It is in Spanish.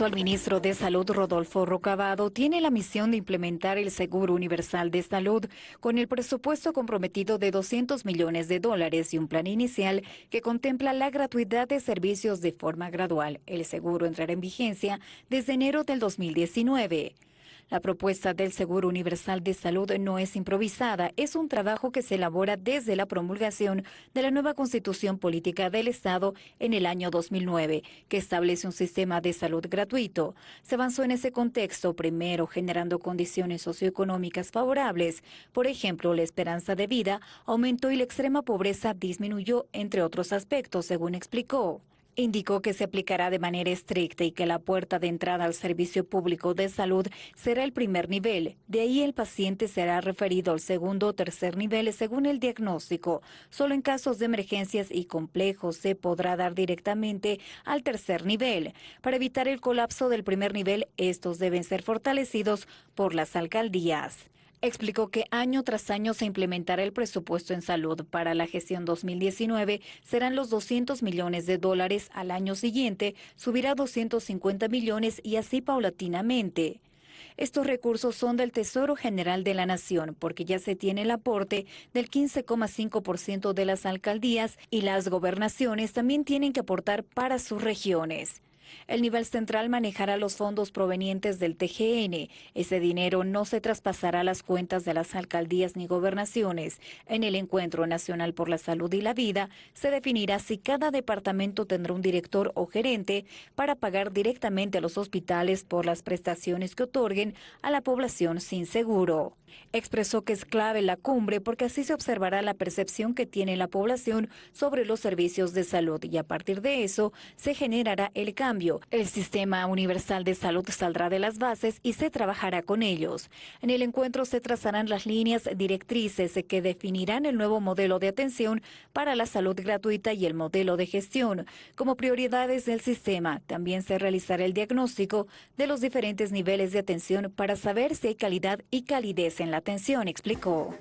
actual ministro de Salud, Rodolfo Rocabado, tiene la misión de implementar el Seguro Universal de Salud con el presupuesto comprometido de 200 millones de dólares y un plan inicial que contempla la gratuidad de servicios de forma gradual. El seguro entrará en vigencia desde enero del 2019. La propuesta del Seguro Universal de Salud no es improvisada, es un trabajo que se elabora desde la promulgación de la nueva Constitución Política del Estado en el año 2009, que establece un sistema de salud gratuito. Se avanzó en ese contexto, primero generando condiciones socioeconómicas favorables. Por ejemplo, la esperanza de vida aumentó y la extrema pobreza disminuyó, entre otros aspectos, según explicó. Indicó que se aplicará de manera estricta y que la puerta de entrada al servicio público de salud será el primer nivel. De ahí el paciente será referido al segundo o tercer nivel según el diagnóstico. Solo en casos de emergencias y complejos se podrá dar directamente al tercer nivel. Para evitar el colapso del primer nivel, estos deben ser fortalecidos por las alcaldías. Explicó que año tras año se implementará el presupuesto en salud. Para la gestión 2019 serán los 200 millones de dólares. Al año siguiente subirá 250 millones y así paulatinamente. Estos recursos son del Tesoro General de la Nación porque ya se tiene el aporte del 15,5% de las alcaldías y las gobernaciones también tienen que aportar para sus regiones. El nivel central manejará los fondos provenientes del TGN. Ese dinero no se traspasará a las cuentas de las alcaldías ni gobernaciones. En el Encuentro Nacional por la Salud y la Vida se definirá si cada departamento tendrá un director o gerente para pagar directamente a los hospitales por las prestaciones que otorguen a la población sin seguro. Expresó que es clave la cumbre porque así se observará la percepción que tiene la población sobre los servicios de salud y a partir de eso se generará el cambio el sistema universal de salud saldrá de las bases y se trabajará con ellos. En el encuentro se trazarán las líneas directrices que definirán el nuevo modelo de atención para la salud gratuita y el modelo de gestión. Como prioridades del sistema, también se realizará el diagnóstico de los diferentes niveles de atención para saber si hay calidad y calidez en la atención, explicó.